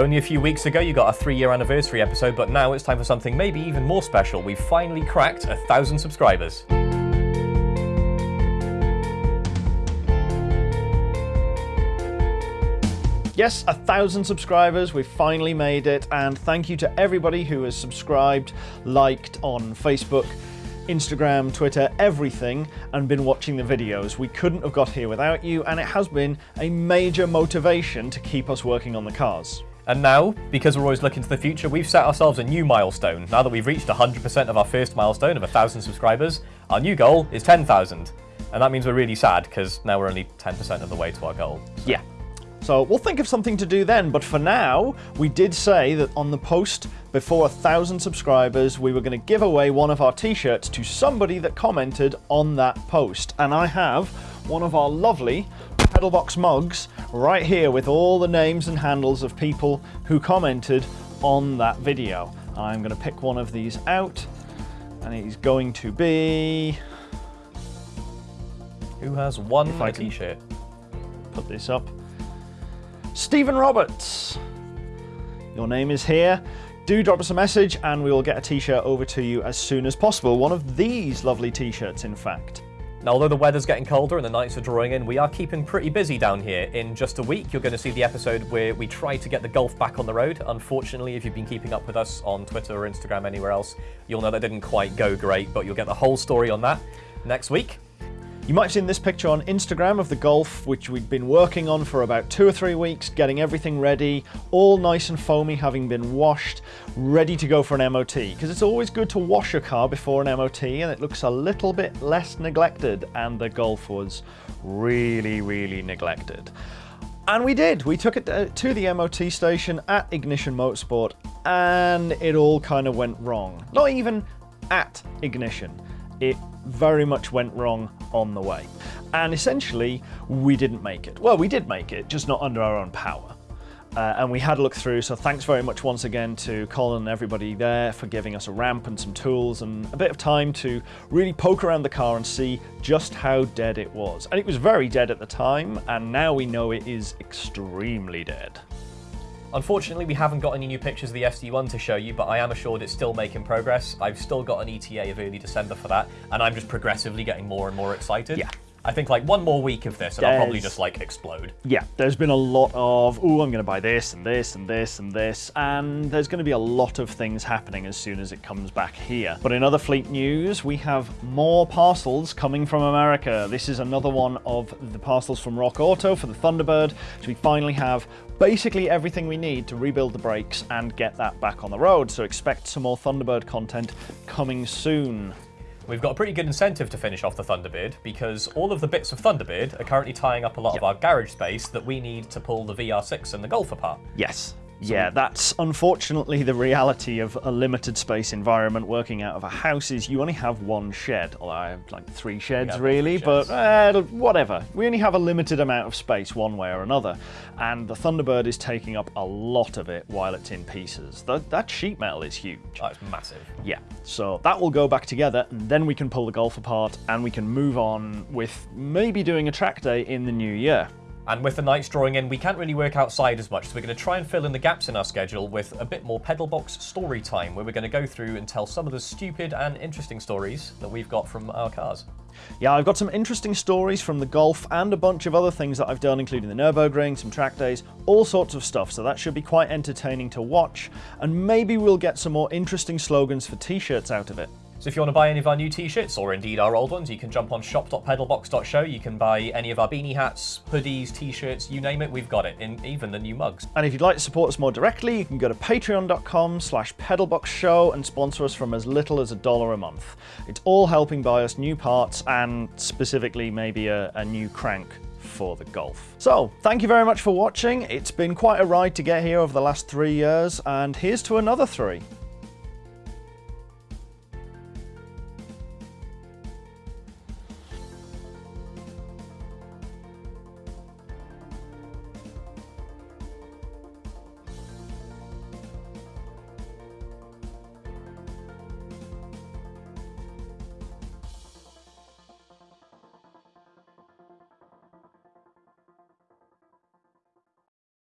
Only a few weeks ago you got a three year anniversary episode, but now it's time for something maybe even more special. We've finally cracked a thousand subscribers. Yes, a thousand subscribers. We've finally made it. And thank you to everybody who has subscribed, liked on Facebook, Instagram, Twitter, everything, and been watching the videos. We couldn't have got here without you, and it has been a major motivation to keep us working on the cars. And now, because we're always looking to the future, we've set ourselves a new milestone. Now that we've reached 100% of our first milestone of 1,000 subscribers, our new goal is 10,000. And that means we're really sad, because now we're only 10% of the way to our goal. Yeah. So we'll think of something to do then, but for now, we did say that on the post before a thousand subscribers, we were going to give away one of our t-shirts to somebody that commented on that post. And I have one of our lovely Pedalbox mugs right here with all the names and handles of people who commented on that video. I'm going to pick one of these out, and it is going to be... Who has one If I a can- t-shirt? put this up. Stephen Roberts, your name is here. Do drop us a message and we will get a t-shirt over to you as soon as possible. One of these lovely t-shirts, in fact. Now, although the weather's getting colder and the nights are drawing in, we are keeping pretty busy down here. In just a week, you're going to see the episode where we try to get the Golf back on the road. Unfortunately, if you've been keeping up with us on Twitter or Instagram, anywhere else, you'll know that didn't quite go great, but you'll get the whole story on that next week. You might have seen this picture on Instagram of the Golf, which we'd been working on for about two or three weeks, getting everything ready, all nice and foamy, having been washed, ready to go for an MOT. Because it's always good to wash a car before an MOT, and it looks a little bit less neglected, and the Golf was really, really neglected. And we did. We took it to the MOT station at Ignition Motorsport, and it all kind of went wrong. Not even at Ignition. It very much went wrong on the way. And essentially, we didn't make it. Well, we did make it, just not under our own power. Uh, and we had a look through, so thanks very much once again to Colin and everybody there for giving us a ramp and some tools and a bit of time to really poke around the car and see just how dead it was. And it was very dead at the time, and now we know it is extremely dead. Unfortunately, we haven't got any new pictures of the SD1 to show you, but I am assured it's still making progress. I've still got an ETA of early December for that, and I'm just progressively getting more and more excited. Yeah. I think like one more week of this, and I'll probably just like explode. Yeah, there's been a lot of, oh, I'm going to buy this and this and this and this, and there's going to be a lot of things happening as soon as it comes back here. But in other fleet news, we have more parcels coming from America. This is another one of the parcels from Rock Auto for the Thunderbird. So we finally have basically everything we need to rebuild the brakes and get that back on the road. So expect some more Thunderbird content coming soon. We've got a pretty good incentive to finish off the Thunderbird because all of the bits of Thunderbird are currently tying up a lot of our garage space that we need to pull the VR6 and the Golf apart. Yes. Yeah, that's unfortunately the reality of a limited space environment working out of a house is you only have one shed. Although I have like three sheds have really, three but sheds. uh, whatever. We only have a limited amount of space one way or another. And the Thunderbird is taking up a lot of it while it's in pieces. That, that sheet metal is huge. Oh, it's massive. Yeah, so that will go back together, and then we can pull the Golf apart and we can move on with maybe doing a track day in the new year. And with the nights drawing in, we can't really work outside as much, so we're going to try and fill in the gaps in our schedule with a bit more Pedalbox story time, where we're going to go through and tell some of the stupid and interesting stories that we've got from our cars. Yeah, I've got some interesting stories from the golf and a bunch of other things that I've done, including the Nürburgring, some track days, all sorts of stuff. So that should be quite entertaining to watch. And maybe we'll get some more interesting slogans for t shirts out of it. So if you want to buy any of our new t-shirts, or indeed our old ones, you can jump on shop.pedalbox.show. You can buy any of our beanie hats, hoodies, t-shirts, you name it, we've got it, in even the new mugs. And if you'd like to support us more directly, you can go to patreon.com slash pedalboxshow and sponsor us from as little as a dollar a month. It's all helping buy us new parts and specifically maybe a, a new crank for the Golf. So, thank you very much for watching. It's been quite a ride to get here over the last three years, and here's to another three.